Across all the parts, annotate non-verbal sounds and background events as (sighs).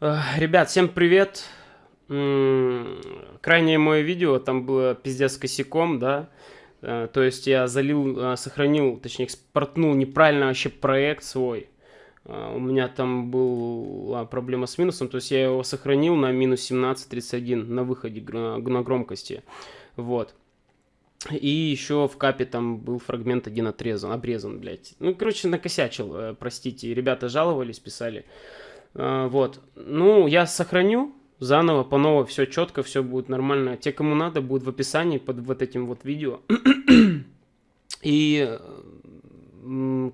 Ребят, всем привет. Крайнее мое видео, там было пиздец косяком, да. Э, то есть я залил, э, сохранил, точнее экспортнул неправильно вообще проект свой. Э, у меня там была проблема с минусом, то есть я его сохранил на минус 17.31 на выходе на громкости. Вот. И еще в капе там был фрагмент один отрезан, обрезан, блядь. Ну, короче, накосячил, простите. Ребята жаловались, писали. Вот. Ну, я сохраню, заново, по новой, все четко, все будет нормально. Те, кому надо, будет в описании под вот этим вот видео. (clears throat) И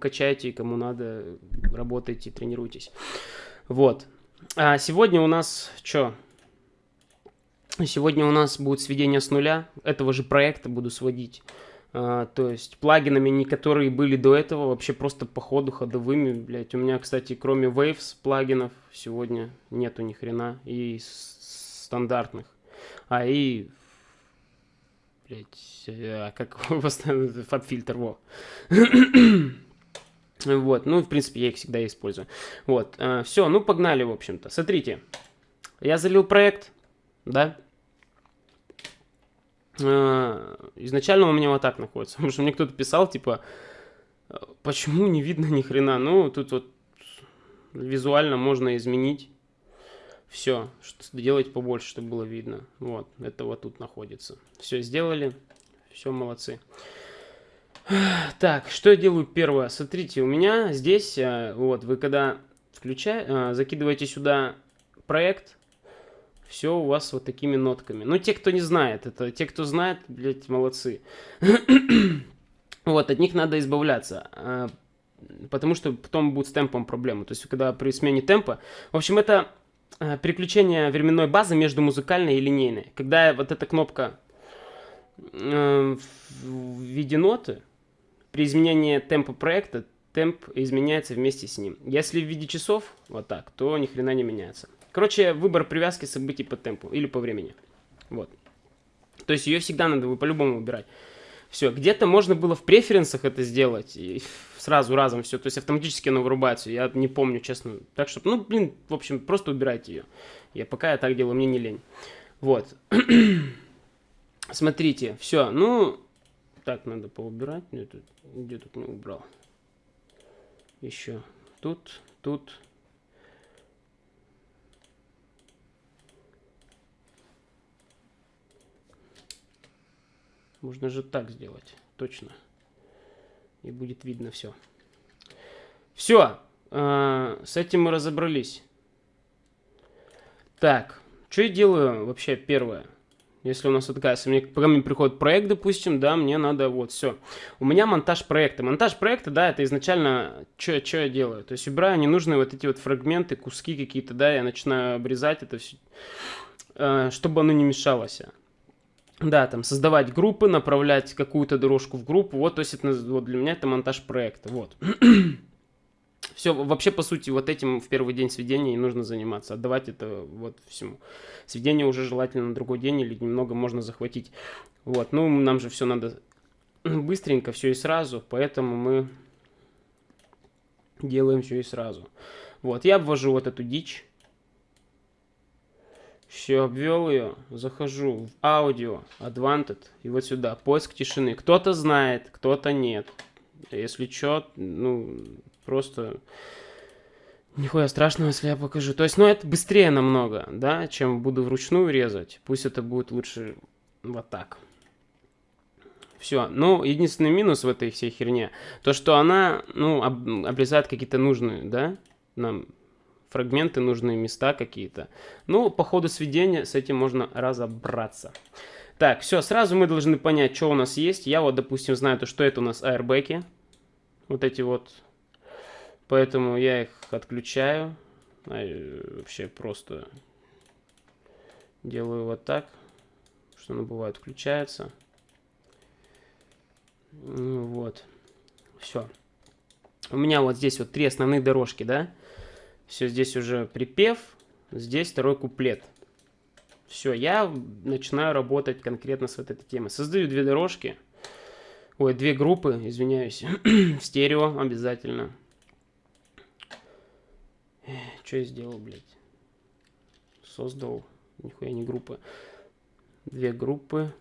качайте, кому надо, работайте, тренируйтесь. Вот. А сегодня у нас что? Сегодня у нас будет сведение с нуля. Этого же проекта буду сводить. А, то есть плагинами, которые были до этого, вообще просто по ходу ходовыми, блять. У меня, кстати, кроме Waves плагинов сегодня нету ни хрена. И стандартных. А и блять, а как (laughs) фаб-фильтр, во. (coughs) вот, ну, в принципе, я их всегда использую. Вот, а, все, ну, погнали, в общем-то. Смотрите, я залил проект, да, изначально у меня вот так находится, (laughs) потому что мне кто-то писал, типа, почему не видно ни хрена, ну, тут вот визуально можно изменить, все, делать побольше, чтобы было видно, вот, это вот тут находится, все сделали, все, молодцы. (sighs) Так, что я делаю первое? Смотрите, у меня здесь, э, вот, вы когда включаете, э, закидываете сюда проект, все у вас вот такими нотками. Ну, те, кто не знает, это те, кто знает, блядь, молодцы. вот, от них надо избавляться, э, потому что потом будет с темпом проблемы. То есть, когда при смене темпа... В общем, это э, переключение временной базы между музыкальной и линейной. Когда вот эта кнопка э, в виде ноты, при изменении темпа проекта, темп изменяется вместе с ним. Если в виде часов, вот так, то ни хрена не меняется. Короче, выбор привязки событий по темпу или по времени. Вот. То есть ее всегда надо по-любому выбирать. Все, где-то можно было в преференсах это сделать, и сразу разом все, то есть автоматически оно вырубается, я не помню, честно. Так что, ну, блин, в общем, просто убирайте ее. Я пока я так делаю, мне не лень. Вот. (clears throat) Смотрите, все, ну, так надо поубирать, где тут не убрал. Еще тут, тут, Можно же так сделать. Точно. И будет видно все. Все. Э, с этим мы разобрались. Так. Что я делаю вообще первое? Если у нас вот такая, мне, пока мне приходит проект, допустим, да, мне надо вот все. У меня монтаж проекта. Монтаж проекта, да, это изначально, что я делаю? То есть убираю ненужные вот эти вот фрагменты, куски какие-то, да, я начинаю обрезать это все, э, чтобы оно не мешалось. Да, там создавать группы, направлять какую-то дорожку в группу. Вот, то есть это вот для меня это монтаж проекта. Вот. (clears throat) Все, вообще, по сути, вот этим в первый день сведения и нужно заниматься. Отдавать это вот всему. Сведение уже желательно на другой день или немного можно захватить. Вот, ну, нам же все надо быстренько, все и сразу, поэтому мы делаем все и сразу. Вот, я обвожу вот эту дичь. Все, обвел ее, захожу в аудио, Advanted, и вот сюда, поиск тишины. Кто-то знает, кто-то нет. Если что, ну, просто нихуя страшного, если я покажу. То есть, ну, это быстрее намного, да, чем буду вручную резать. Пусть это будет лучше вот так. Все. Ну, единственный минус в этой всей херне, то, что она, ну, об, обрезает какие-то нужные, да, нам фрагменты, нужные места какие-то. Ну, по ходу сведения с этим можно разобраться. Так, все, сразу мы должны понять, что у нас есть. Я вот, допустим, знаю, то, что это у нас аэрбэки. Вот эти вот. Поэтому я их отключаю. А, вообще просто делаю вот так, что оно бывает включается. Ну, вот. Все. У меня вот здесь вот три основные дорожки, да? Все, здесь уже припев, здесь второй куплет. Все, я начинаю работать конкретно с вот этой темой. Создаю две дорожки, ой, две группы, извиняюсь, (clears throat) стерео обязательно. Что я сделал, блядь? создал. Нихуя не группы. Две группы.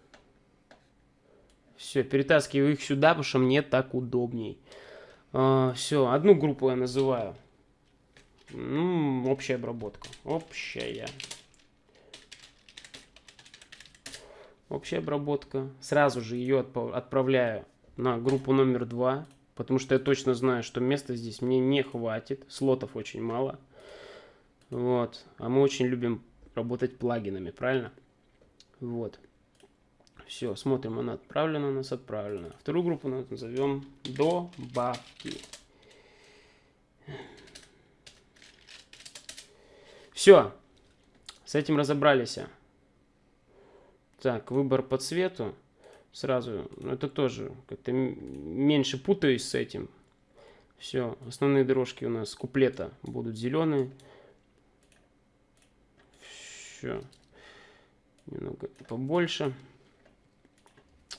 Все, перетаскиваю их сюда, потому что мне так удобней. А, все, одну группу я называю. Ну, общая обработка. Общая. Общая обработка. Сразу же ее отправляю на группу номер два. Потому что я точно знаю, что места здесь мне не хватит. Слотов очень мало. Вот. А мы очень любим работать плагинами, правильно? Вот. Все, смотрим, она отправлена, у нас отправлена. Вторую группу назовем добавки. Все, с этим разобрались. Так, выбор по цвету. Сразу, ну, это тоже как-то меньше путаюсь с этим. Все, основные дорожки у нас куплета будут зеленые. Все, немного побольше.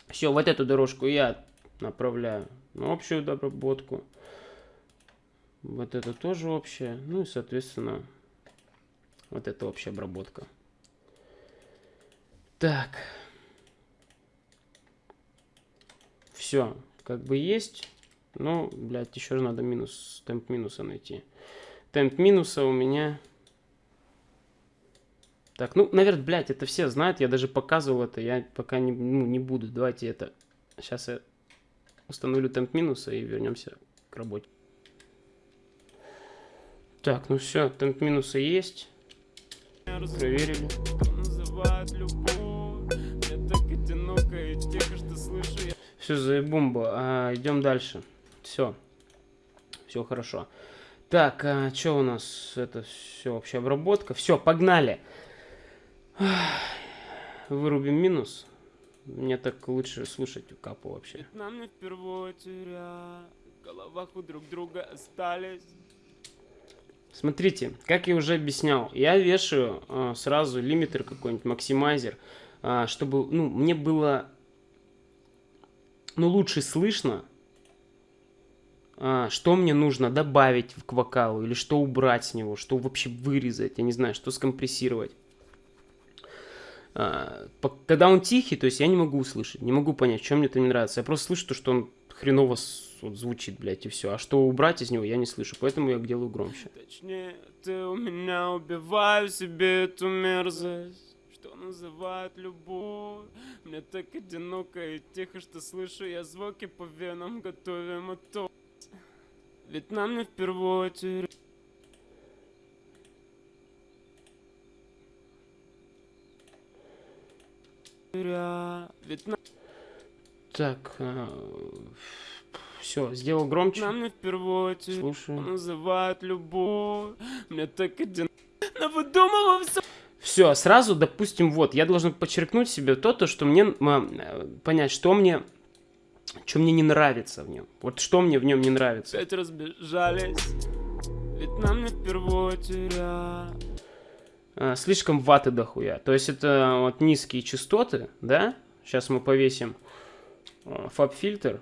Все, вот эту дорожку я направляю на общую обработку. Вот это тоже общая. Ну и, соответственно, вот это общая обработка. Так. Все, как бы есть. Ну, блядь, еще раз надо минус, темп минуса найти. Темп минуса у меня... Так, ну, наверное, блядь, это все знают. Я даже показывал это. Я пока не, ну, не буду. Давайте это... Сейчас я установлю темп минуса и вернемся к работе. Так, ну все, темп минуса есть. Проверили. Все, заебумба. А, идем дальше. Все. Все хорошо. Так, а что у нас? Это все вообще обработка. Все, погнали. Вырубим минус. Мне так лучше слушать у капу вообще. Нам не впервые теря, в головах у друг друга остались. Смотрите, как я уже объяснял, я вешаю э, сразу лимитер какой-нибудь, максимайзер, э, чтобы, ну, мне было, ну, лучше слышно, э, что мне нужно добавить к вокалу, или что убрать с него, что вообще вырезать, я не знаю, что скомпрессировать. Э, когда он тихий, то есть я не могу услышать, не могу понять, чем мне это не нравится. Я просто слышу то, что он хреново вот звучит, блядь, и все. А что убрать из него, я не слышу, поэтому я делаю громче. Точнее, ты у меня убиваю себе эту мерзость, что называют любовь. Мне так одиноко и тихо, что слышу я звуки по венам, готовим мотор. Ведь нам не впервые терять. Ведь нам... Так, а, все, сделал громче. Нам не впервые Слушаю. называют любовь. Мне так один... Навыдумывал все... Все, сразу, допустим, вот, я должен подчеркнуть себе то, то что мне, э, понять, что мне, что мне не нравится в нем. Вот что мне в нем не нравится. Опять разбежались, ведь нам не впервые теря. А, слишком ваты дохуя. То есть это вот низкие частоты, да? Сейчас мы повесим э, фаб-фильтр.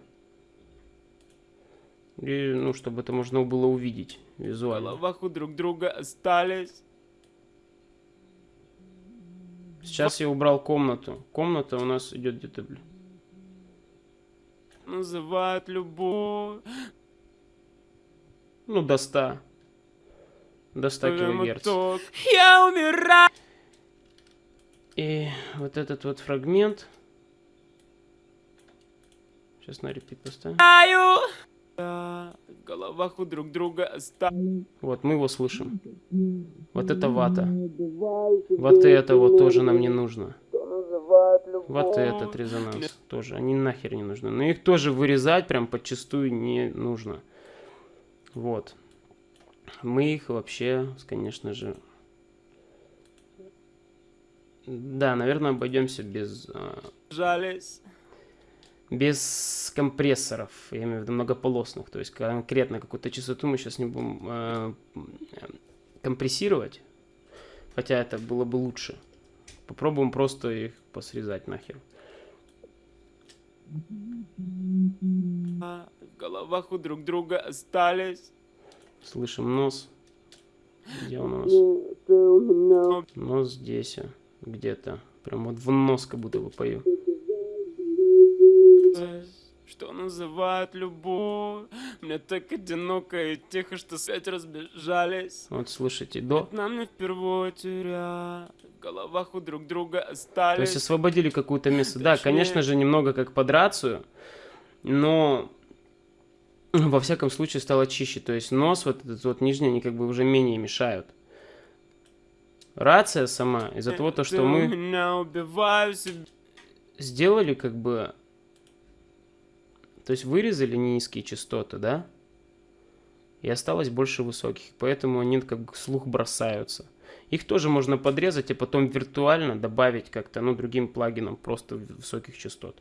И, ну, чтобы это можно было увидеть визуально. В головах у друг друга остались. Сейчас я убрал комнату. Комната у нас идет где-то, блин. Называют любовь. Ну, до 100. До 100 килогерц. Я умираю! И вот этот вот фрагмент. Сейчас на репит поставим. В головах у друг друга остались. Вот, мы его слышим. Вот это вата. Вот это вот тоже нам не нужно. Вот этот резонанс тоже. Они нахер не нужны. Но их тоже вырезать прям подчастую не нужно. Вот. Мы их вообще, конечно же... Да, наверное, обойдемся без... А, Жались без компрессоров, я имею в виду многополосных, то есть конкретно какую-то частоту мы сейчас не будем э, компрессировать, хотя это было бы лучше. Попробуем просто их посрезать нахер. В головах у друг друга остались. Слышим нос. Где он у нас? Нос здесь, а, где-то. Прям вот в нос как будто бы пою. Что называют любовь Мне так одиноко и тихо, что сеть разбежались Вот слушайте, до. Нам не впервые теря В головах у друг друга То есть остались освободили какое-то место. Да, Точнее. конечно же, немного как под рацию, но во всяком случае стало чище. То есть нос, вот этот вот нижний, они как бы уже менее мешают. Рация сама, из-за того, то, что мы сделали как бы... То есть вырезали низкие частоты, да? И осталось больше высоких, поэтому они как бы слух бросаются. Их тоже можно подрезать, а потом виртуально добавить как-то, ну, другим плагином просто высоких частот.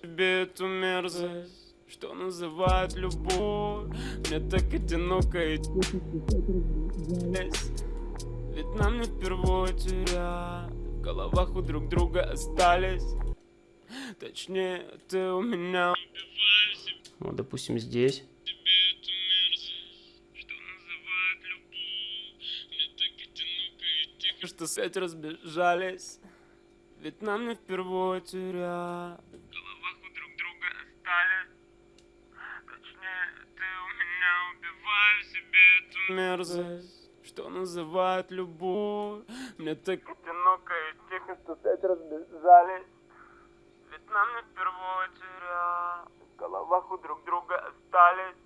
себе эту мерзость Что называют любовь Мне так одиноко и Ведь нам не впервые теря В головах у друг друга остались Точнее, ты у меня Вот, допустим, здесь. что сеть разбежались Ведь нам не впервые теря В головах у друг друга остались Точнее, ты у меня убиваю себе эту мерзость Что называют любовь Мне так одиноко и тихо, что разбежались Ведь нам не впервые теря В головах у друг друга остались.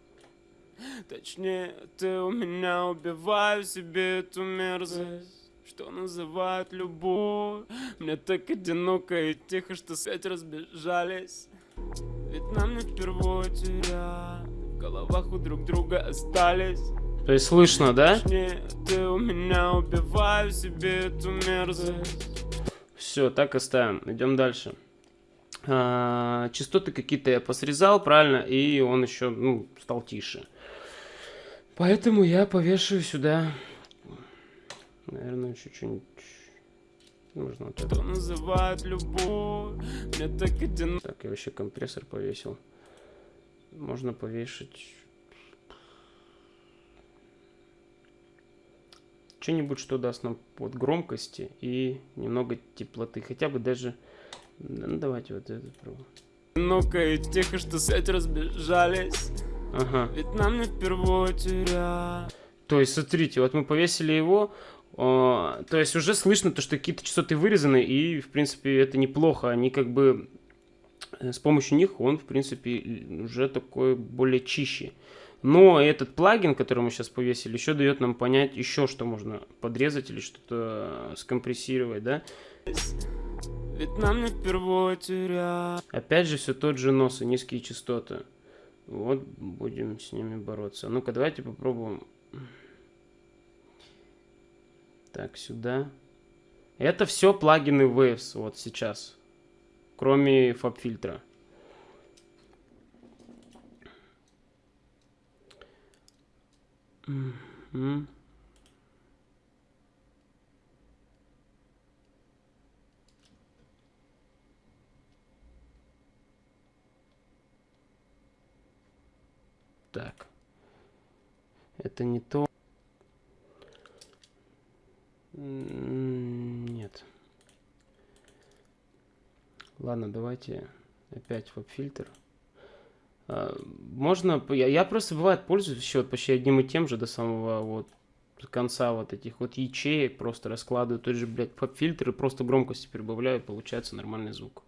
Точнее, ты у меня убиваю себе эту мерзость что называют любовь. Мне так одиноко и тихо, что сеть разбежались. Ведь нам не впервые теря В головах у друг друга остались. То есть слышно, да? Точнее, ты у меня убиваю себе эту мерзость. Все, так оставим. Идем дальше. А, частоты какие-то я посрезал, правильно? И он еще, ну, стал тише. Поэтому я повешаю сюда. Наверное, еще что-нибудь. Можно вот это. Называют любовь Мне так одиноко Так, я вообще компрессор повесил. Можно повешать... Что-нибудь, что даст нам под громкости и немного теплоты. Хотя бы даже... Ну, давайте вот это пробуем. одиноко и тихо, что сеть разбежались Ага. Ведь нам не впервые теря То есть, смотрите, вот мы повесили его, о, то есть уже слышно то, что какие-то частоты вырезаны, и, в принципе, это неплохо. Они как бы, э, с помощью них он, в принципе, уже такой более чище. Но этот плагин, который мы сейчас повесили, еще дает нам понять еще, что можно подрезать или что-то э, скомпрессировать, да. Ведь нам не впервые теря Опять же, все тот же нос и низкие частоты. Вот будем с ними бороться. Ну-ка, давайте попробуем. Так, сюда. Это все плагины Waves вот сейчас. Кроме фаб-фильтра. Мгм. Так. Это не то. Нет. Ладно, давайте опять фаб-фильтр. А, Можно, я, я просто бывает пользуюсь еще вот почти одним и тем же до самого вот конца вот этих вот ячеек, просто раскладываю тот же, блядь, фаб-фильтр и просто громкости прибавляю, получается нормальный звук.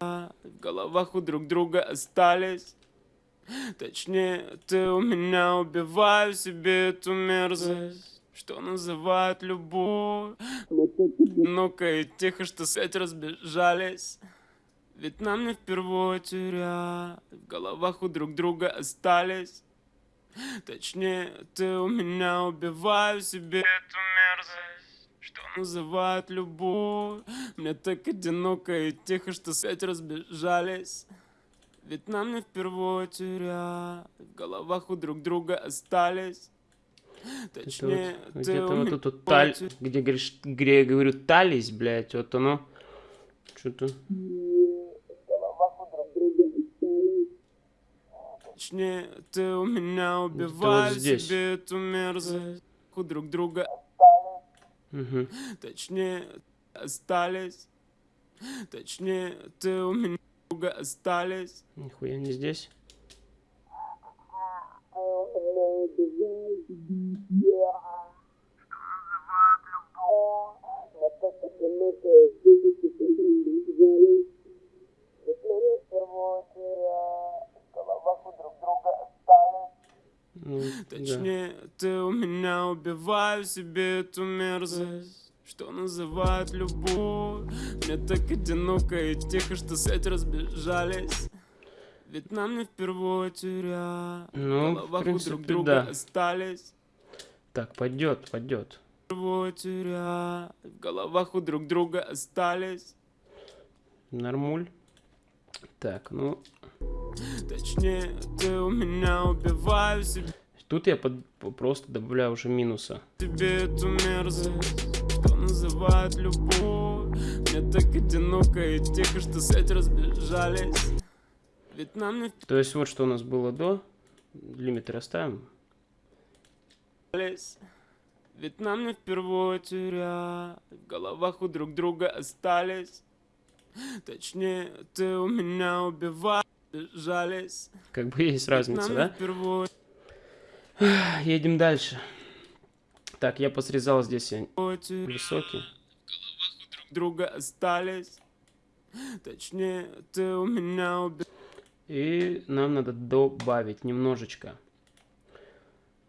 В головах у друг друга остались Точнее, ты у меня убиваю себе эту мерзость Что называют любовь. Ну-ка и тихо, что сеть разбежались. Ведь нам не впервые теря В головах у друг друга остались. Точнее, ты у меня убиваю себе эту мерзость Что называют любовь. Мне так одиноко и тихо, что сеть разбежались ведь нам не впервые теря В головах у друг друга остались Это Точнее, вот ты где-то у вот меня тут вот таль, где, говоришь, где я говорю тались, блядь, вот оно что-то... Точнее, ты у меня убиваешь здесь. себе эту мерзость У друг друга Мгм. Точнее, остались. Точнее, ты у меня друга остались. Нихуя не здесь. Ну, да. Точнее, ты у меня убиваю себе эту мерзость Что называют любовь? Мне так одиноко и тихо, что сеть разбежались. Ведь нам не впервые теря Ну, В в головах у принципе, друг друга да. остались. Так, пойдет, пойдет. Впервые теря В головах у друг друга остались. Нормуль. Так, ну, Точнее, ты у меня убиваю себе тут я под- просто добавляю уже минуса. тебе эту мерзость Называют любовь Мне так одиноко и тихо, что сеть разбежались Ведь нам не То есть вот что у нас было до. Лимиты расставим. впались Ведь нам не впервые теря В головах у друг друга остались Точнее, ты у меня убиваешь Жались Как бы есть разница, да? впервые Едем дальше. Так, я посрезал здесь высокий. друг друга остались Точнее, ты у меня убиваешь И нам надо добавить немножечко.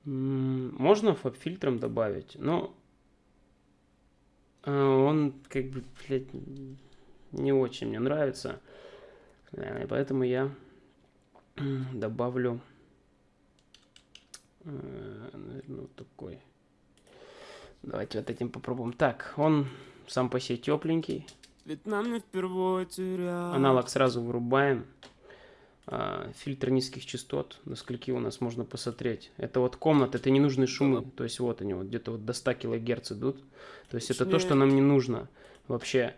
Можно фаб-фильтром добавить, но а, он как бы, блядь, не очень мне нравится. Э, И поэтому я добавлю, наверное, вот такой. Давайте вот этим попробуем. Так, он сам по себе тепленький. Ведь нам не впервые Аналог сразу вырубаем. А, Фильтр низких частот, до скольки у нас можно посмотреть. Это вот комната, это ненужные шумы. То есть вот они вот где-то вот до 100 килогерц идут. То есть это то, что нам не нужно вообще.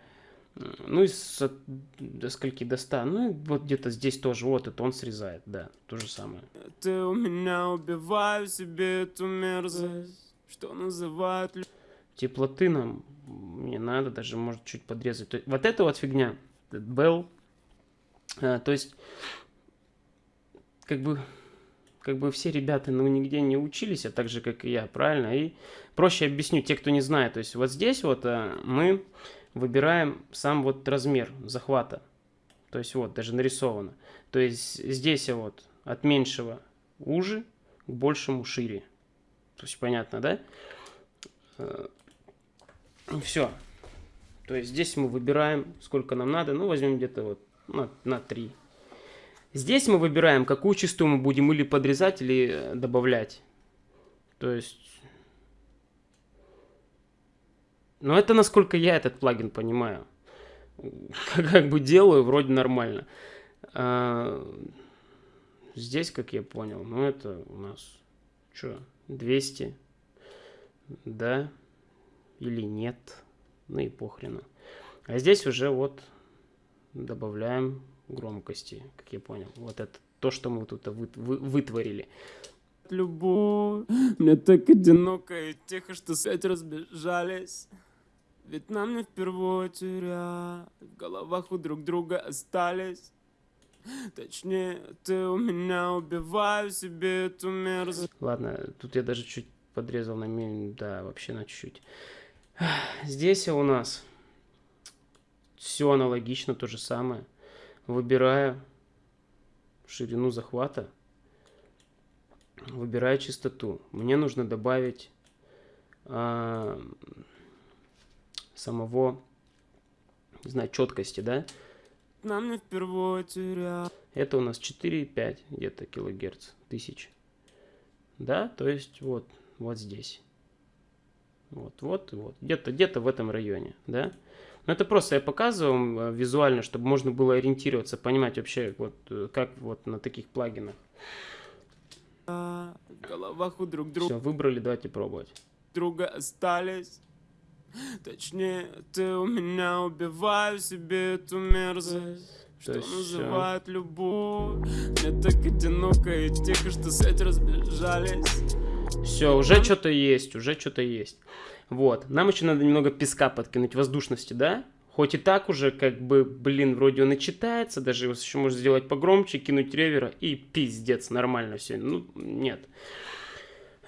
Ну и с- до скольки до 100. Ну и вот где-то здесь тоже вот это он срезает, да, то же самое. Ты у меня убиваю себе эту мерзость Что называют Теплоты нам не надо, даже может чуть подрезать. То есть вот эта вот фигня, Bell, а, то есть как бы как бы все ребята ну нигде не учились, а так же как и я, правильно? И проще объясню те, кто не знает. То есть вот здесь вот а, мы выбираем сам вот размер захвата. То есть вот даже нарисовано. То есть здесь вот от меньшего уже к большему шире. То есть понятно, да? Все. То есть здесь мы выбираем, сколько нам надо. Ну, возьмем где-то вот на, на 3. Здесь мы выбираем, какую частоту мы будем или подрезать, или э, добавлять. То есть... Ну, это насколько я этот плагин понимаю. Как бы делаю, вроде нормально. А, Здесь, как я понял, ну, это у нас... Что? 200? Да? Или нет? Ну и похрену. А здесь уже вот добавляем громкости, как я понял. Вот это то, что мы тут вы- вы- вытворили. любовь Мне так одиноко и тихо, что сеть разбежались Ведь нам не впервые теря В головах у друг друга остались Точнее, ты у меня убиваю себе эту мерзость Ладно, тут я даже чуть подрезал на ми- да, вообще на чуть-чуть. Здесь у нас все аналогично, то же самое. Выбираю ширину захвата, выбираю частоту. Мне нужно добавить а, самого, не знаю, четкости, да? Нам не впервые теря Это у нас 4,5 где-то килогерц, тысяч. Да, то есть вот, вот здесь. Вот, вот, вот. Где-то, где-то в этом районе, да. Но это просто я показываю вам, э, визуально, чтобы можно было ориентироваться, понимать вообще, вот, э, как вот на таких плагинах. Головах у друг друга Все, выбрали, давайте пробовать. друга остались Точнее, ты у меня убиваю себе эту мерзость То Что всё. называют любовь Мне так одиноко и тихо, что сеть разбежались Все, уже что-то есть, уже что-то есть. Вот. Нам еще надо немного песка подкинуть, воздушности, да? Хоть и так уже, как бы, блин, вроде он и читается, даже его еще можно сделать погромче, кинуть ревера, и пиздец, нормально все. Ну, нет.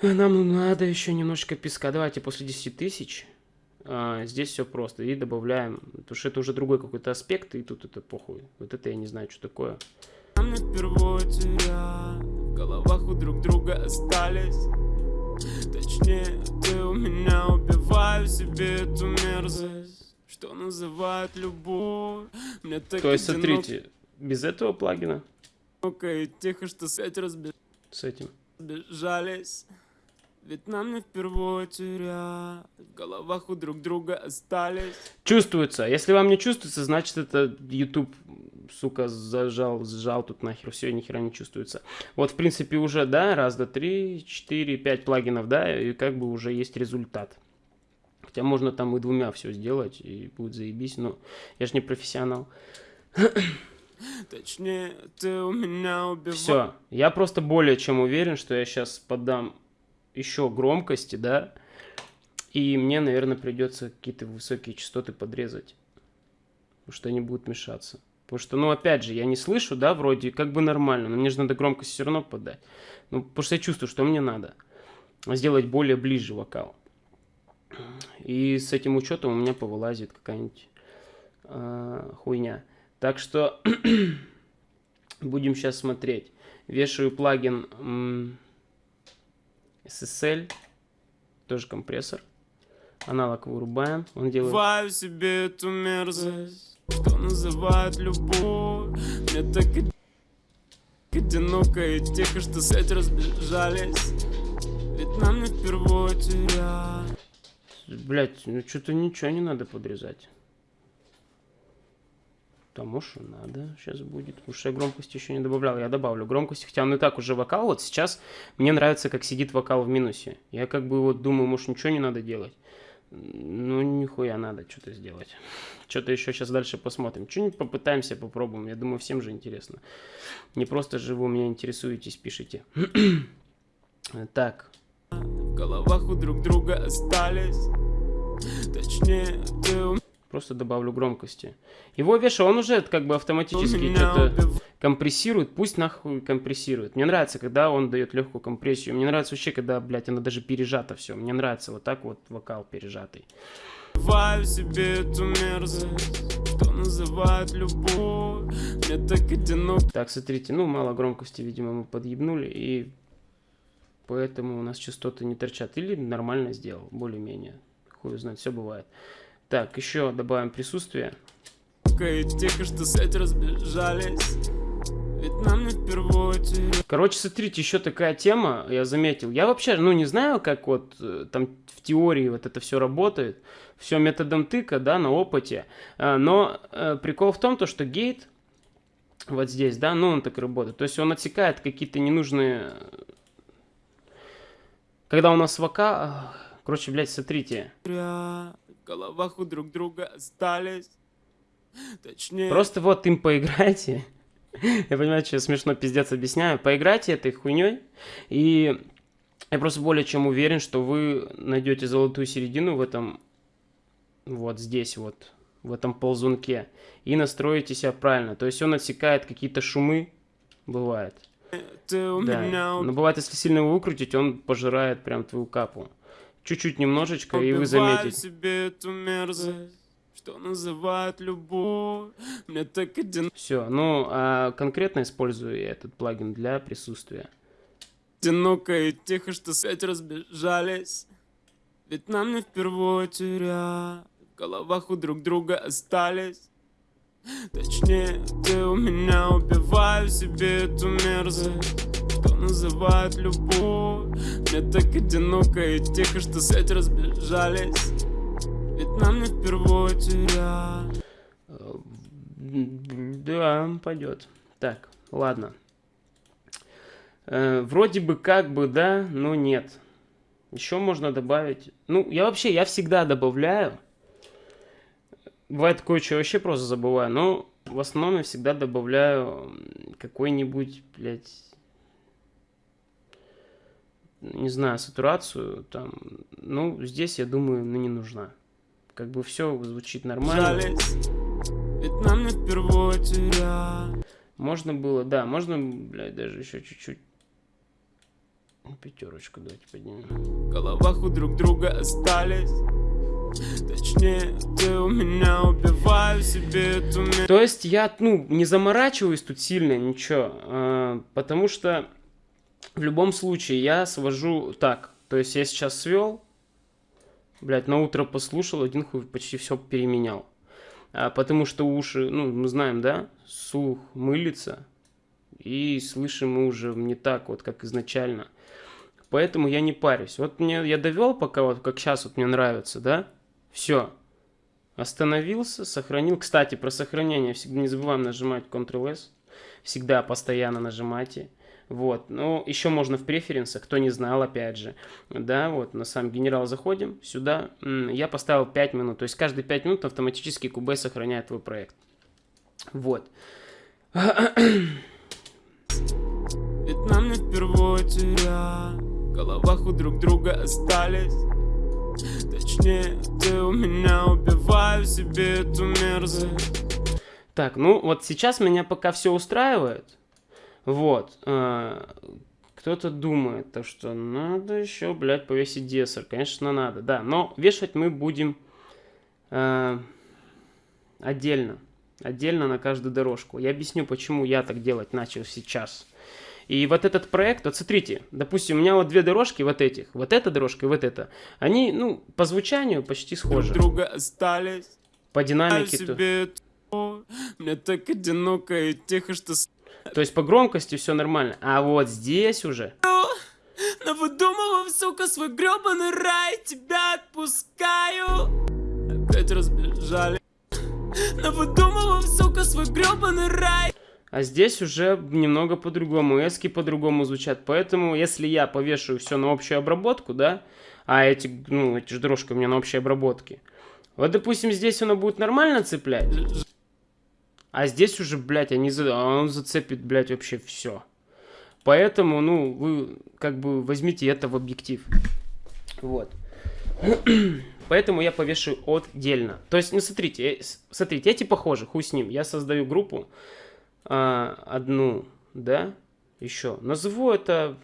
Нам надо еще немножко песка. Давайте после 10 тысяч. А, здесь все просто. И добавляем, потому что это уже другой какой-то аспект, и тут это похуй. Вот это я не знаю, что такое. В головах у друг друга остались. Точнее, ты у меня убиваю себе эту мерзость, что называют любовь. Мне так То есть, смотрите, без этого плагина, и тихо, что с этим. разбежались. Ведь нам не впервые теря, в головах у друг друга остались. Чувствуется. Если вам не чувствуется, значит это YouTube, сука, зажал, сжал тут нахер, все, ни хера не чувствуется. Вот, в принципе, уже, да, раз, два, три, четыре, пять плагинов, да, и как бы уже есть результат. Хотя можно там и двумя все сделать, и будет заебись, но я же не профессионал. (coughs) Точнее, ты у меня убиваешь. Все, я просто более чем уверен, что я сейчас подам еще громкости, да, и мне, наверное, придется какие-то высокие частоты подрезать, потому что они будут мешаться. Потому что, ну, опять же, я не слышу, да, вроде как бы нормально, но мне же надо громкость все равно подать. Ну, потому что я чувствую, что мне надо сделать более ближе вокал. И с этим учетом у меня повылазит какая-нибудь э, хуйня. Так что (clears throat) будем сейчас смотреть. Вешаю плагин SSL, тоже компрессор. Аналог вырубаем, он делает... Убиваю себе эту мерзость, что называют любовь. Мне так и одиноко и тихо, что сеть разбежались. Ведь нам не впервые теря. Блять, ну что-то ничего не надо подрезать. Тому что надо сейчас будет. Потому что я громкости еще не добавлял. Я добавлю громкости, хотя он и так уже вокал. Вот сейчас мне нравится, как сидит вокал в минусе. Я как бы вот думаю, может ничего не надо делать. Ну, нихуя надо что-то сделать. (laughs) Что-то еще сейчас дальше посмотрим. Что-нибудь попытаемся, попробуем. Я думаю, всем же интересно. Не просто же вы меня интересуетесь, пишите. (clears throat) так. В головах у друг друга остались. Точнее, ты у Просто добавлю громкости. Его веша, он уже как бы автоматически что-то компрессирует. Пусть нахуй компрессирует. Мне нравится, когда он дает легкую компрессию. Мне нравится вообще, когда, блядь, она даже пережата все. Мне нравится вот так вот вокал пережатый. Себе эту мерзость, что называют любовь. Мне так одиноко Так, смотрите, ну, мало громкости, видимо, мы подъебнули, и поэтому у нас частоты не торчат. Или нормально сделал, более-менее. Хуй знает, все бывает. Так, еще добавим присутствие. и тихо, что сеть разбежались. Ведь нам не впервые теря. Короче, смотрите, еще такая тема, я заметил. Я вообще, ну, не знаю, как вот э, там в теории вот это все работает. Все методом тыка, да, на опыте. А, Но э, прикол в том, то, что гейт вот здесь, да, ну, он так работает. То есть он отсекает какие-то ненужные... Когда у нас вока... Короче, блядь, смотрите. Головах у друг друга остались. Точнее, Просто вот им поиграйте. Я понимаю, что я смешно пиздец объясняю. Поиграйте этой хуйней. И я просто более чем уверен, что вы найдете золотую середину в этом, вот здесь вот, в этом ползунке. И настроите себя правильно. То есть он отсекает какие-то шумы, бывает. Да. Но бывает, если сильно его выкрутить, он пожирает прям твою капу. Чуть-чуть немножечко, и вы убиваю заметите. себе эту мерзость, что называют любовь. Мне так одиноко Все, ну, а конкретно использую я этот плагин для присутствия. и тихо, что сеть разбежались. Ведь нам не впервые теря. В головах у друг друга остались. Точнее, ты у меня убиваю себе эту мерзость, что называют любовь. Мне так одиноко и тихо, что сеть разбежались. Ведь нам не впервые теря. Э, Да, пойдет. Так, ладно. Э, вроде бы как бы да, но нет. Еще можно добавить. Ну, я вообще, я всегда добавляю. Бывает такое, что я вообще просто забываю. Но в основном я всегда добавляю какой-нибудь, блядь... не знаю, сатурацию, там, ну, здесь, я думаю, ну, не нужна. Как бы все звучит нормально. Можно было, да, можно, блядь, даже еще чуть-чуть. Пятерочку давайте поднимем. В головах у друг друга остались. Точнее, ты у меня убиваю себе эту. То есть я, ну, не заморачиваюсь тут сильно, ничего, а, потому что в любом случае я свожу так. То есть я сейчас свел, блядь, на утро послушал, один хуй почти все переменял. А, потому что уши, ну, мы знаем, да, слух мылится, и слышим мы уже не так вот, как изначально. Поэтому я не парюсь. Вот мне я довел пока вот, как сейчас вот мне нравится, да, все. Остановился, сохранил. Кстати, про сохранение всегда не забываем нажимать Ctrl-S. Всегда постоянно нажимайте. Вот. Ну, еще можно в преференсах, кто не знал, опять же. Да, вот, на сам генерал заходим сюда. Я поставил 5 минут. То есть каждые 5 минут автоматически Cubase сохраняет твой проект. Вот. Ведь нам не впервые терять. В головах у друг друга остались. Точнее, ты у меня убиваю себе эту мерзость. Так, ну вот сейчас меня пока все устраивает. Вот. э, Кто-то думает, то, что надо еще, блядь, повесить десер. Конечно, надо, да. Но вешать мы будем э, отдельно. Отдельно на каждую дорожку. Я объясню, почему я так делать начал сейчас. И вот этот проект, вот смотрите, допустим, у меня вот две дорожки вот этих, вот эта дорожка и вот эта, они, ну, по звучанию почти Друг схожи. друга остались. По динамике. то- себе Мне так одиноко и тихо, что То есть по громкости все нормально. А вот здесь уже. Навыдумывав, сука, свой гребаный рай, тебя отпускаю. Опять разбежали. Навыдумывав, сука, свой гребаный рай. А здесь уже немного по-другому. Эски по-другому звучат. Поэтому, если я повешу все на общую обработку, да, а эти, ну, эти же дорожки у меня на общей обработке. Вот, допустим, здесь оно будет нормально цеплять, а здесь уже, блядь, они за... он зацепит, блядь, вообще все. Поэтому, ну, вы как бы возьмите это в объектив. Вот. (clears throat) Поэтому я повешу отдельно. То есть, ну, смотрите, э, смотрите, эти похожи, хуй с ним. Я создаю группу, а, одну, да, еще. Назову это,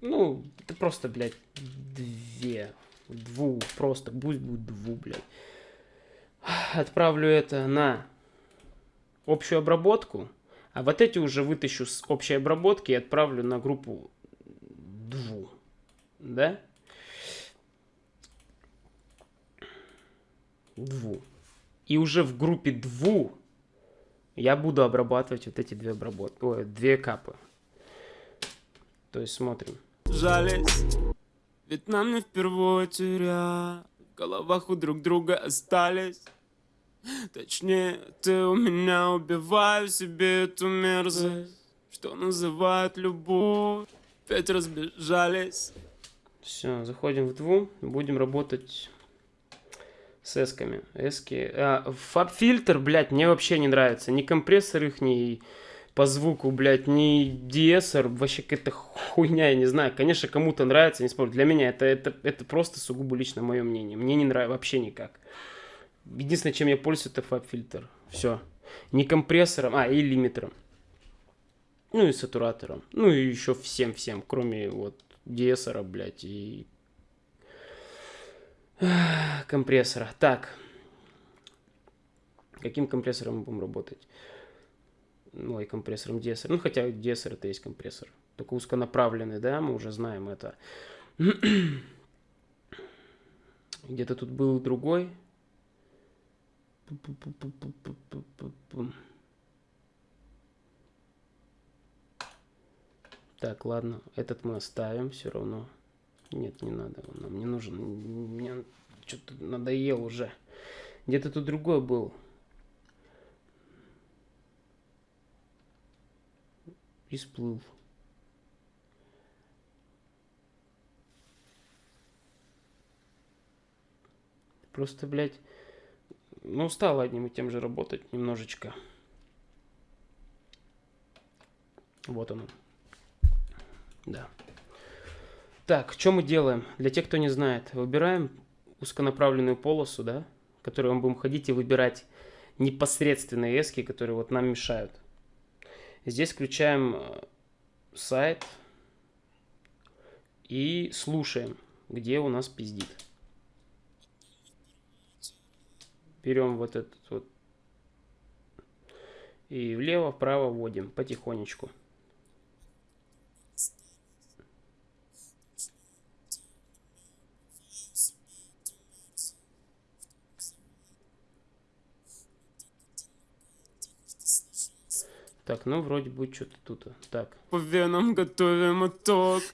ну, это просто, блядь, две, дву, просто, пусть будет дву, блядь. Отправлю это на общую обработку, а вот эти уже вытащу с общей обработки и отправлю на группу дву, да? Дву. И уже в группе дву я буду обрабатывать вот эти две обработки, ой, две капы. То есть смотрим. Жались, ведь нам не впервые терять. В головах у друг друга остались. Точнее, ты у меня убиваю себе эту мерзость, что называют любовь. Опять разбежались. Все, заходим в дву, будем работать с эсками. Эски. А, фаб-фильтр, блядь, мне вообще не нравится. Ни компрессор их, ни по звуку, блядь, ни диэсер. Вообще какая-то хуйня, я не знаю. Конечно, кому-то нравится, не спорю. Для меня это, это, это просто сугубо лично мое мнение. Мне не нравится вообще никак. Единственное, чем я пользуюсь, это фаб-фильтр. Все. Не компрессором, а, и лимитером. Ну и сатуратором. Ну и еще всем-всем, кроме вот диэсера, блядь, и (sighs) компрессора. Так. Каким компрессором мы будем работать? Ну, и компрессором диэсера. Ну, хотя диэсер это есть компрессор. Только узконаправленный, да, мы уже знаем это. (clears throat) Где-то тут был другой. Так, ладно, этот мы оставим все равно. Нет, не надо, он нам не нужен. Мне что-то надоел уже. Где-то тут другой был. И сплыл. Просто, блядь, ну, устал одним и тем же работать немножечко. Вот оно. Да. Так, что мы делаем? Для тех, кто не знает, выбираем узконаправленную полосу, да, в которой мы будем ходить и выбирать непосредственные эски, которые вот нам мешают. Здесь включаем э, сайт и слушаем, где у нас пиздит. Берем вот этот вот и влево-вправо вводим потихонечку. Так, ну вроде бы что-то тут. Так. По венам готовим итог.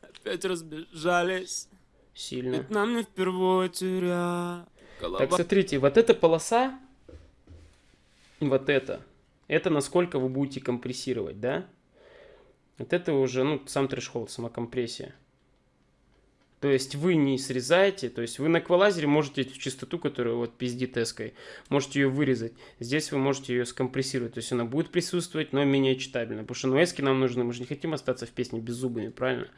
Опять разбежались. Сильно. Ведь нам не впервые теря. Голова Так, смотрите, вот эта полоса, вот это, это насколько вы будете компрессировать, да? Вот это уже, ну, сам трэш-холд, сама компрессия. То есть вы не срезаете, то есть вы на эквалайзере можете эту частоту, которая вот пиздит эской, можете ее вырезать. Здесь вы можете ее скомпрессировать, то есть она будет присутствовать, но менее читабельно. Потому что ну, эски нам нужны, мы же не хотим остаться в песне без зубами, правильно?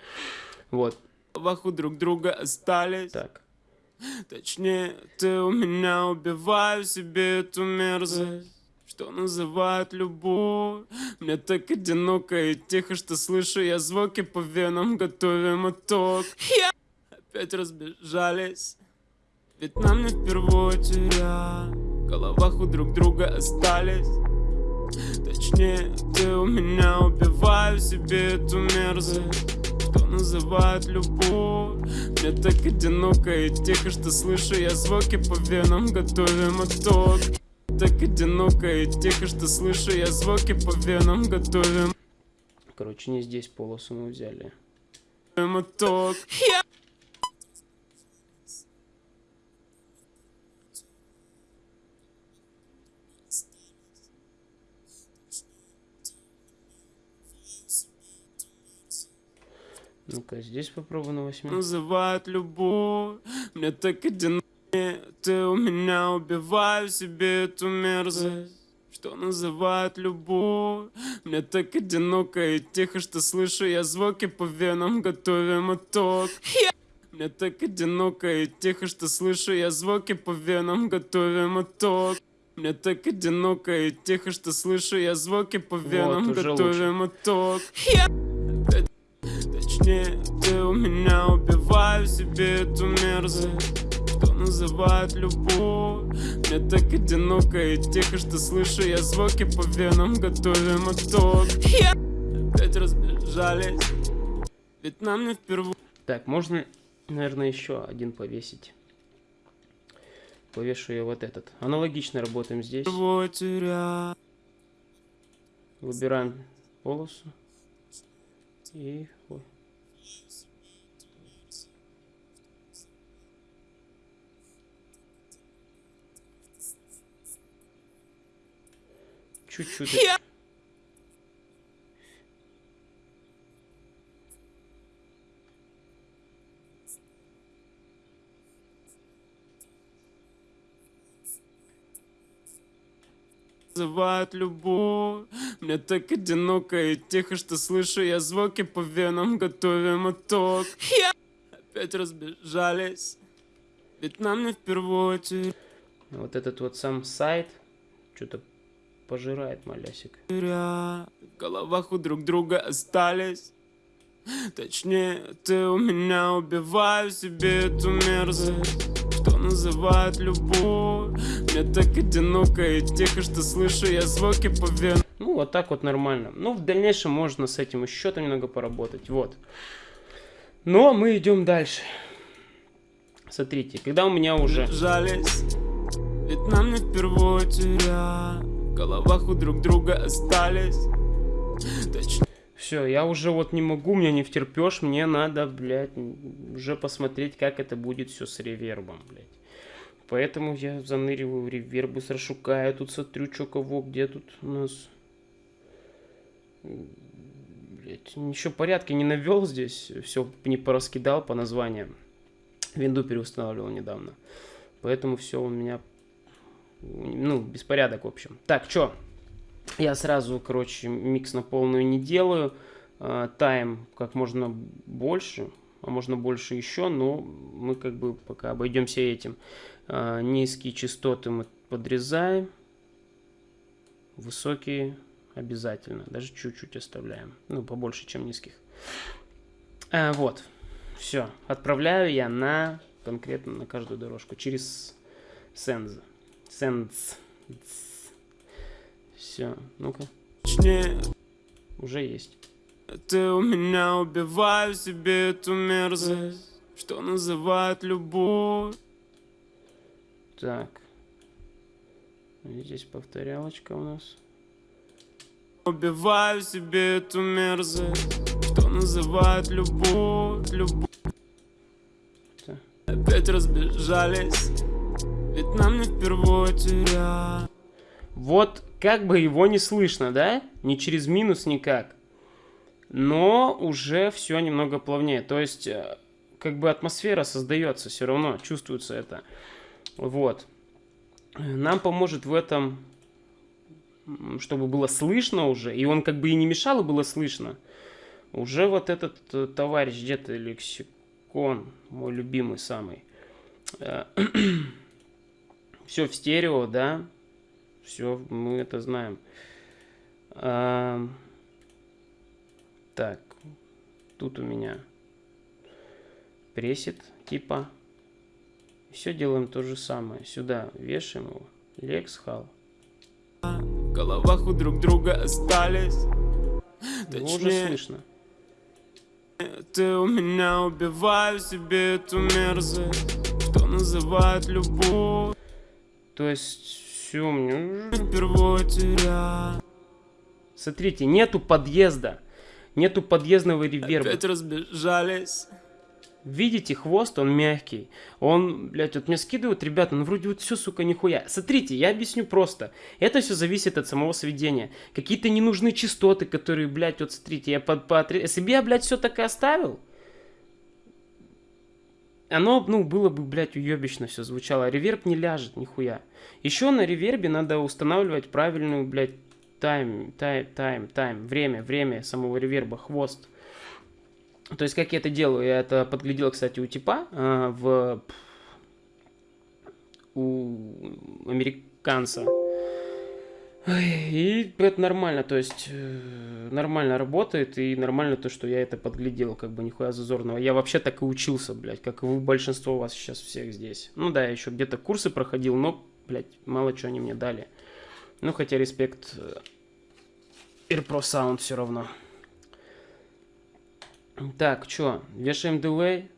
Вот, головах у друг друга остались. так. Точнее, ты у меня убиваю себе эту мерзость. Что называют любовь? Мне так одиноко и тихо, что слышу я звуки по венам Готовим итог. Опять разбежались. Ведь нам не впервые теря В головах у друг друга остались. Точнее, ты у меня убиваю себе эту мерзость называют любовь. Мне так одиноко и тихо, что слышу я звуки по венам. Готовим итог. Так одиноко и тихо, что слышу я звуки по венам. Готовим. Короче, не здесь полосу мы взяли. итог Ну-ка, здесь попробуй на восьми. Называют любовь Мне так одиноко. Ты у меня убиваю себе эту мерзость. Что называют любовь Мне так одиноко и тихо, что слышу я звуки по венам Готовим итог. Мне так одиноко и тихо, что слышу я звуки по венам Готовим итог. Мне так одиноко и тихо, что слышу я звуки по венам уже Готовим итог Точнее, ты у меня убиваю себе эту мерзость Что называют любовь Мне так одиноко и тихо, что слышу я звуки по венам Готовим итог Опять разбежались Ведь нам не впервые Так, можно, наверное, еще один повесить. Повешу я вот этот. Аналогично работаем здесь. Выбираем полосу. И... Чуть-чуть. называют любовь Мне так одиноко и тихо, что слышу я звуки по венам Готовим итог. Опять разбежались. Ведь нам не впервые Вот этот вот сам сайт что-то пожирает малясик. В головах у друг друга остались Точнее, ты у меня убиваю себе эту мерзость Что называют любовь Мне так одиноко и тихо, что слышу я звуки по венам Ну, вот так вот нормально. Ну, в дальнейшем можно с этим еще там немного поработать. Вот. Но мы идем дальше. Смотрите, когда у меня уже... Жались Ведь нам не впервые теря В головах у друг друга остались Все, я уже вот не могу, меня не втерпешь, мне надо, блядь, уже посмотреть, как это будет все с ревербом, блядь. Поэтому я заныриваю в реверб, быстро шукаю, тут смотрю, что кого, где тут у нас... Блядь, ничего порядка не навел здесь, все не пораскидал по названиям. Винду переустанавливал недавно. Поэтому все у меня, ну, беспорядок, в общем. Так, что? Я сразу, короче, микс на полную не делаю. э, тайм как можно больше, а можно больше еще, но мы как бы пока обойдемся этим. Э, низкие частоты мы подрезаем, высокие обязательно, даже чуть-чуть оставляем, ну побольше, чем низких. Э, вот, все, отправляю я на конкретно на каждую дорожку через Sense. Sense. Все, ну-ка. Уже есть. Ты у меня убиваю себе эту мерзость, что называют любовь. Так. Здесь повторялочка у нас. Убиваю себе эту мерзость, что называют любовь, любовь. Так. Опять разбежались, ведь нам не впервые терять. Вот как бы его не слышно, да? Ни через минус никак. Но уже все немного плавнее. То есть, э, как бы атмосфера создается все равно, чувствуется это. Вот. Нам поможет в этом, чтобы было слышно уже, и он как бы и не мешал, и было слышно. Уже вот этот э, товарищ, где-то лексикон, мой любимый самый. (clears throat) Все в стерео, да, все, мы это знаем. А, так, тут у меня пресет типа. Все делаем то же самое. Сюда вешаем его. Lex Hall. В головах у друг друга остались. Его уже слышно. Ты у меня убиваю себе эту мерзость, что называют любовь. То есть все, мне... Теряю. Смотрите, нету подъезда. Нету подъездного реверба. Опять разбежались. Видите, хвост, он мягкий. Он, блядь, вот мне скидывают, ребята, ну вроде вот все, сука, нихуя. Смотрите, я объясню просто. Это все зависит от самого сведения. Какие-то ненужные частоты, которые, блядь, вот смотрите, я под, по, если бы я, блядь, все так и оставил, оно, ну, было бы, блядь, уебищно все звучало. Реверб не ляжет, нихуя. Еще на ревербе надо устанавливать правильную, блядь, тайм, тайм, тайм, тайм, время, время самого реверба, хвост. То есть, как я это делаю? Я это подглядел, кстати, у типа э, в... у американца. И это нормально, то есть э, нормально работает, и нормально то, что я это подглядел, как бы нихуя зазорного. Я вообще так и учился, блядь, как и вы, большинство вас сейчас всех здесь. Ну да, я еще где-то курсы проходил, но, блядь, мало чего они мне дали. Ну, хотя респект э, AirPro Sound все равно. Так, что, вешаем дилей.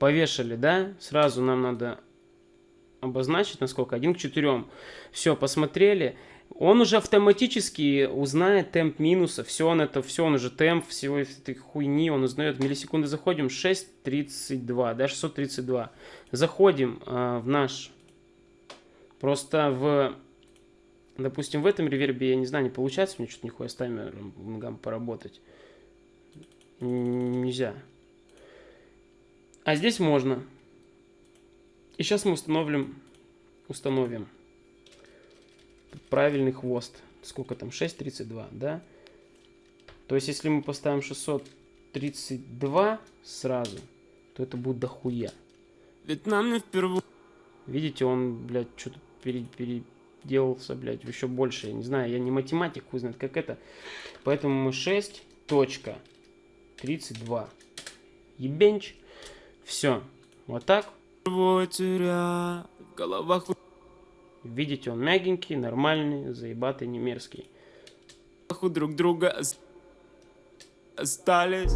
Повешали, да? Сразу нам надо обозначить, насколько, 1 к 4. Все, посмотрели. Он уже автоматически узнает темп минуса. Все он это, все он уже темп всего этой хуйни, он узнает. Миллисекунды заходим, 6.32, да, 632. Заходим э, в наш, просто в, допустим, в этом ревербе, я не знаю, не получается мне что-то нихуя с таймером поработать. Нельзя. А здесь можно. И сейчас мы установим, установим правильный хвост. Сколько там? 6.32, да? То есть, если мы поставим 632 сразу, то это будет дохуя. Ведь нам не впервые. Видите, он, блядь, что-то пере, переделался, блядь, еще больше. Я не знаю, я не математик, хуй знает, как это. Поэтому мы 6.32. Ебенч. Все. Вот так теря в головах. Видите, он мягенький, нормальный, заебатый, не мерзкий. Друг друга остались.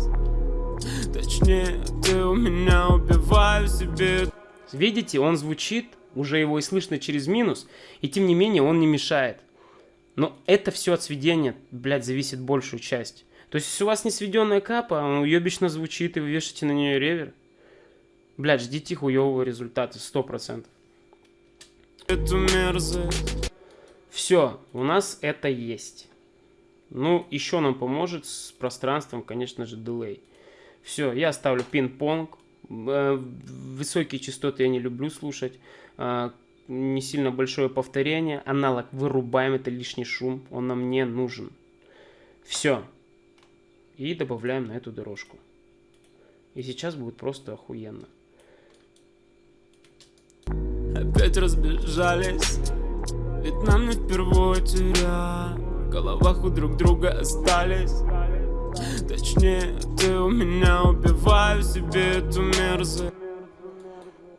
Точнее, ты у меня убиваю себе. Видите, он звучит, уже его и слышно через минус, и тем не менее он не мешает. Но это все от сведения, блядь, зависит большую часть. То есть, если у вас не сведенная капа, он уебично звучит, и вы вешаете на нее ревер, Блядь, ждите хуевого результата, сто процентов. Мерзость. Все, у нас это есть. Ну, еще нам поможет с пространством, конечно же, дилей. Все, я ставлю пинг-понг. Э, высокие частоты я не люблю слушать. Э, не сильно большое повторение. Аналог вырубаем, это лишний шум, он нам не нужен. Все. И добавляем на эту дорожку. И сейчас будет просто охуенно. Опять разбежались. Ведь нам не впервые теря В головах у друг друга остались. Точнее, ты у меня убиваю себе эту мерзость.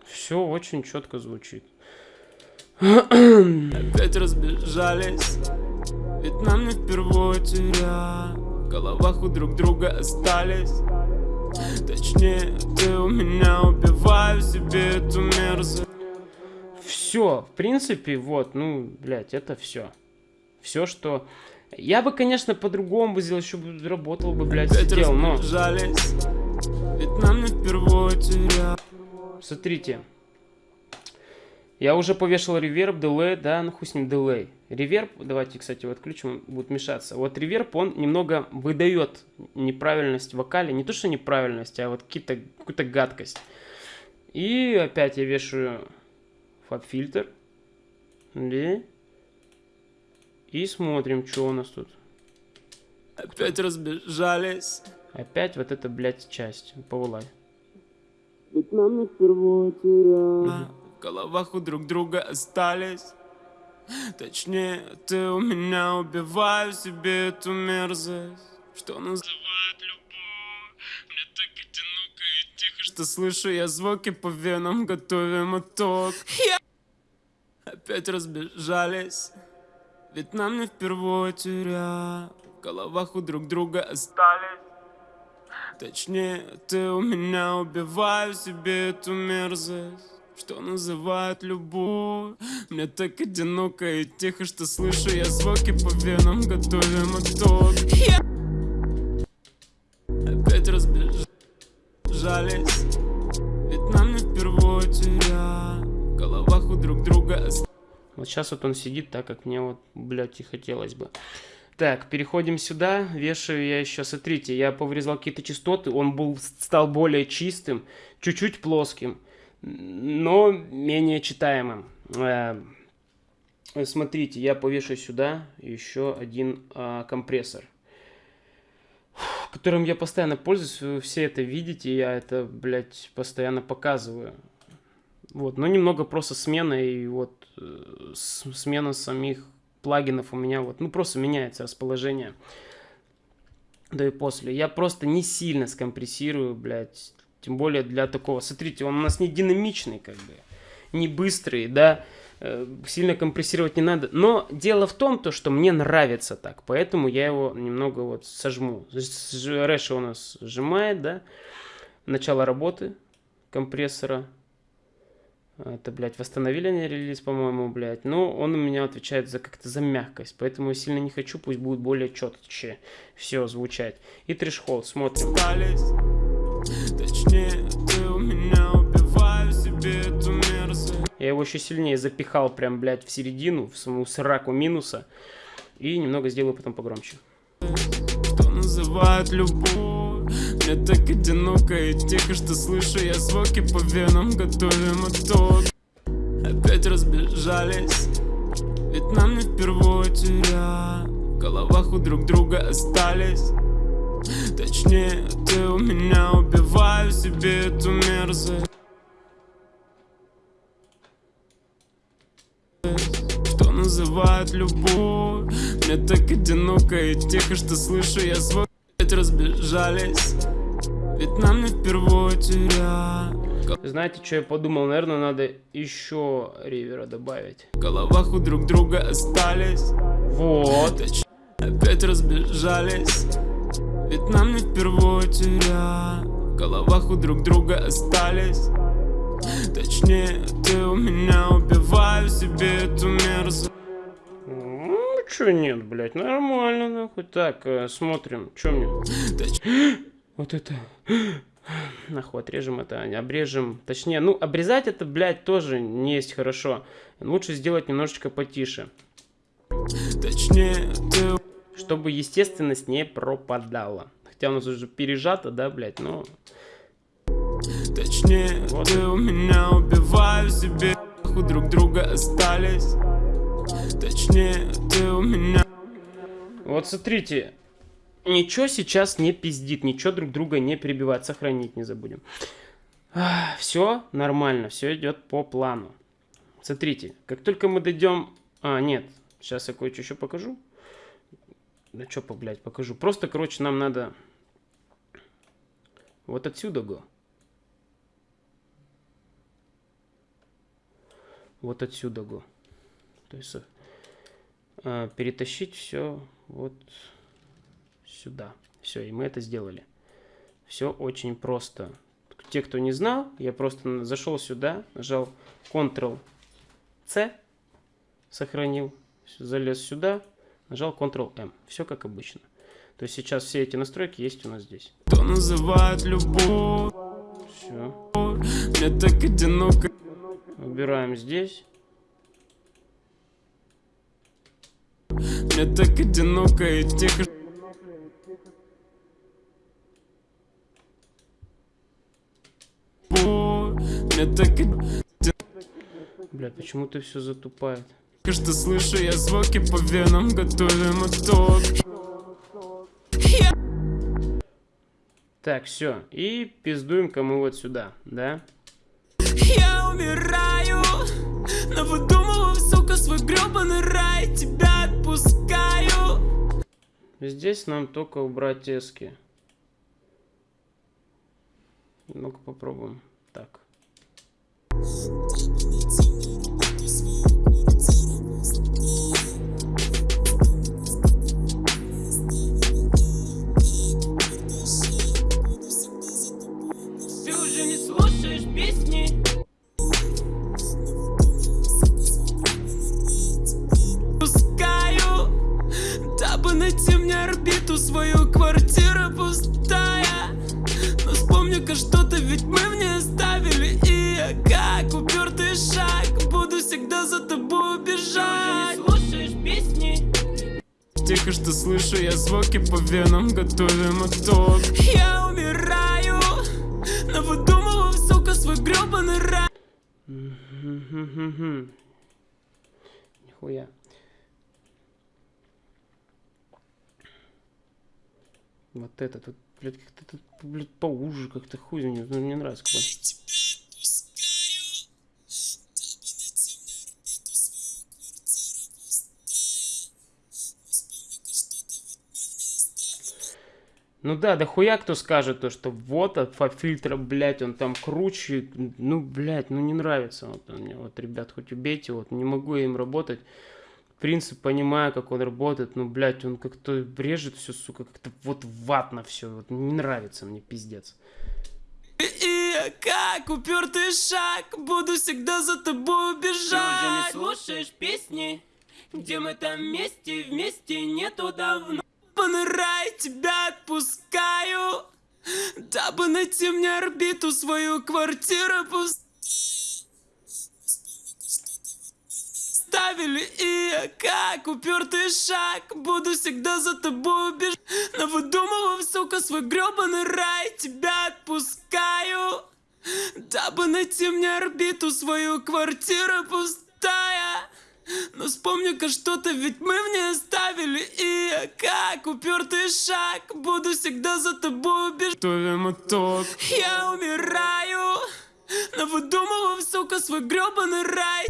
Все очень четко звучит. Опять разбежались. Ведь нам не впервые теря В головах у друг друга остались. Точнее, ты у меня убиваю себе эту мерзость Все, в принципе, вот, ну, блядь, это все. Все, что... Я бы, конечно, по-другому бы сделал, еще бы работал бы, блядь, Опять сидел, но... Ведь нам не впервые теря Смотрите. Я уже повешал реверб, дилей, да, ну хуй с ним дилей. Реверб, давайте, кстати, вот включим, он будет мешаться. Вот реверб, он немного выдает неправильность в вокале. Не то, что неправильность, а вот какую-то гадкость. И опять я вешаю фаб-фильтр. Да. И смотрим, что у нас тут. Опять разбежались Опять вот эта, блядь, часть. Повылай. Ведь нам не впервые теря В головах у друг друга остались Точнее, ты у меня убиваю себе эту мерзость Что называют любовь Мне так одиноко и тихо Что слышу я звуки по венам Готовим итог. Я- Опять разбежались. Ведь нам не впервые теря В головах у друг друга остались. Точнее, ты у меня убиваю себе эту мерзость. Что называют любовь. Мне так одиноко и тихо, что слышу я звуки по венам Готовим итог. Опять разбежались друг друга Вот сейчас вот он сидит так, как мне вот, блядь, и хотелось бы. Так, переходим сюда. Вешаю я еще, смотрите, я повырезал какие-то частоты. Он был, стал более чистым, чуть-чуть плоским, но менее читаемым. Э, Смотрите, я повешу сюда еще один а, компрессор, которым я постоянно пользуюсь. Вы все это видите, я это, блядь, постоянно показываю. Вот, но немного просто смена и вот э, смена самих плагинов у меня вот, ну просто меняется расположение до и после. Я просто не сильно скомпрессирую, блядь, тем более для такого. Смотрите, он у нас не динамичный, как бы, не быстрый, да, э, сильно компрессировать не надо. Но дело в том, то, что мне нравится так, поэтому я его немного вот сожму. Рэша у нас сжимает, да, начало работы компрессора. Это, блядь, восстановили они релиз, по-моему, блядь. Но он у меня отвечает за как-то за мягкость. Поэтому я сильно не хочу, пусть будет более четче все звучать. И трешхолд, смотрим. Точнее, ты у меня убиваю себе эту мерзость Я его еще сильнее запихал прям, блядь, в середину, в саму сраку минуса. И немного сделаю потом погромче. Что называют любовь Так одиноко и тихо, что слышу я звуки по венам Готовим итог. Опять разбежались Ведь нам не впервые теря В головах у друг друга остались. Точнее, ты у меня убиваю себе эту мерзость. Что называют любовь? Мне так одиноко и тихо, что слышу я звук разбежались Ведь нам не впервые теря Знаете, что я подумал? Наверное, надо еще ривера добавить. В головах у друг друга остались Вот. Опять разбежались Ведь нам не впервые теря В головах у друг друга остались Точнее, ты у меня убиваю себе эту мерзость Ну, что нет, блядь, нормально, нахуй. Так, э, смотрим, что мне? (gasps) Вот это. (gasps) Нахуй, отрежем это, обрежем. Точнее, ну, обрезать это, блядь, тоже не есть хорошо. Лучше сделать немножечко потише. Точнее, ты Чтобы естественность не пропадала. Хотя у нас уже пережато, да, блядь, но... Точнее, Вот. ты у меня убиваю себе у друг друга остались Точнее, ты у меня Вот смотрите, ничего сейчас не пиздит, ничего друг друга не перебивает, сохранить не забудем. Все нормально, все идет по плану. Смотрите, как только мы дойдем... А, нет, сейчас я кое-что еще покажу. Да что, блядь, покажу. Просто, короче, нам надо вот отсюда го. Вот отсюда го. То есть э, перетащить все вот сюда. Все, и мы это сделали. Все очень просто. Те, кто не знал, я просто зашел сюда, нажал Ctrl-C, сохранил, залез сюда, Нажал Ctrl-M. Все как обычно. То есть сейчас все эти настройки есть у нас здесь. Кто называет любовь? Все. Мне так одиноко. Убираем здесь. Мне так одиноко и тихо. Так Бля, почему ты все затупает? что слышу я звуки по венам, готовим мотор. Так, все. И пиздуем-ка мы вот сюда, да? Я умираю, но выдумываю, сука, свой гребаный рай, тебя отпускаю. Здесь нам только убрать эски. Ну-ка попробуем. Найти мне орбиту, свою квартиру пустая. Но вспомни-ка что-то, ведь мы Так. Тихо, что слышу я звуки по венам, готовим мотор Я умираю, но выдумываю, сука, свой гребаный рай Нихуя. Вот этот, вот, блядь, как-то, блядь, поуже, как-то хуй, мне, мне нравится. Как Ну да, да хуя кто скажет то, что вот от фильтра, блядь, он там круче. Ну, блядь, ну не нравится вот он мне. Вот, ребят, хоть убейте, вот не могу я им работать. Принцип понимаю, как он работает, но, блядь, он как-то брежет все, сука, как-то вот ватно все. Вот не нравится мне, пиздец. И как упертый шаг, буду всегда за тобой убежать. Ты уже не слушаешь песни, где мы там вместе, вместе нету давно ебаный рай, тебя отпускаю. Дабы найти мне орбиту, свою квартиру пусть Ставили и как упертый шаг Буду всегда за тобой убежать Но выдумывав, сука, свой гребаный рай Тебя отпускаю. Дабы найти мне орбиту, свою квартиру пустая но вспомни-ка что-то, ведь мы в ней оставили. И как упертый шаг. Буду всегда за тобой убежать мотор Я умираю Но выдумывав, сука, свой гребаный рай.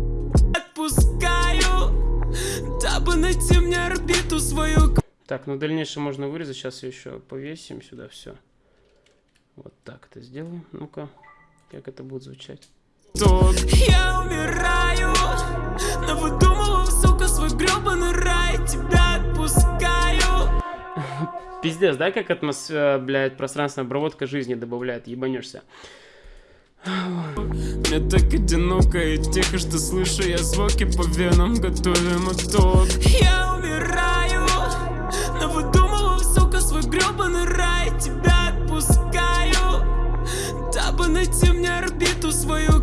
Отпускаю Дабы найти мне орбиту свою. Так, ну дальнейшее можно вырезать. Сейчас еще повесим сюда все Вот так это сделаем. Ну-ка, как это будет звучать? Я умираю Но выдумывал, гребаный рай Тебя отпускаю. Пиздец, да, как атмосфера, блядь, пространственная обработка жизни добавляет, ебанешься. Мне так одиноко и тихо, что слышу я звуки по венам, готовим мотор Я умираю, но выдумывал, сука, свой гребаный рай Тебя отпускаю, дабы найти мне орбиту свою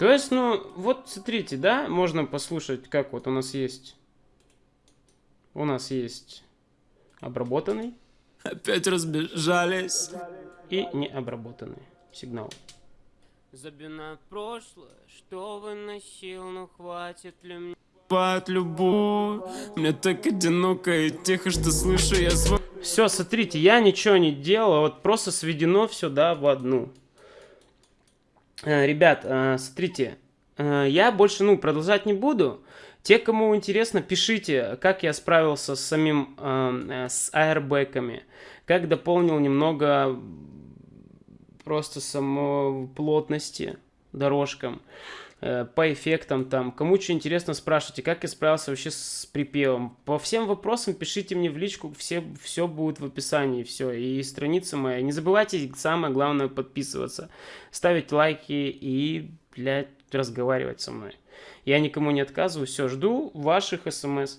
То есть, ну, вот смотрите, да, можно послушать, как вот у нас есть У нас есть обработанный Опять разбежались. и необработанный сигнал. Забинаю прошлое, что выносил, но хватит ли мне Бывает любовь, мне так одиноко и тихо, что слышу я свой Все, смотрите, я ничего не делал, вот просто сведено все, да, в одну. Э, Ребят, э, смотрите, э, я больше, ну, продолжать не буду. Те, кому интересно, пишите, как я справился с самим, с аэрбэками, как дополнил немного просто само плотности дорожкам, по эффектам там. Кому что интересно, спрашивайте, как я справился вообще с припевом. По всем вопросам пишите мне в личку, все, все будет в описании, все, и страница моя. Не забывайте, самое главное, подписываться, ставить лайки и, блядь, разговаривать со мной. Я никому не отказываю, все, жду ваших смс.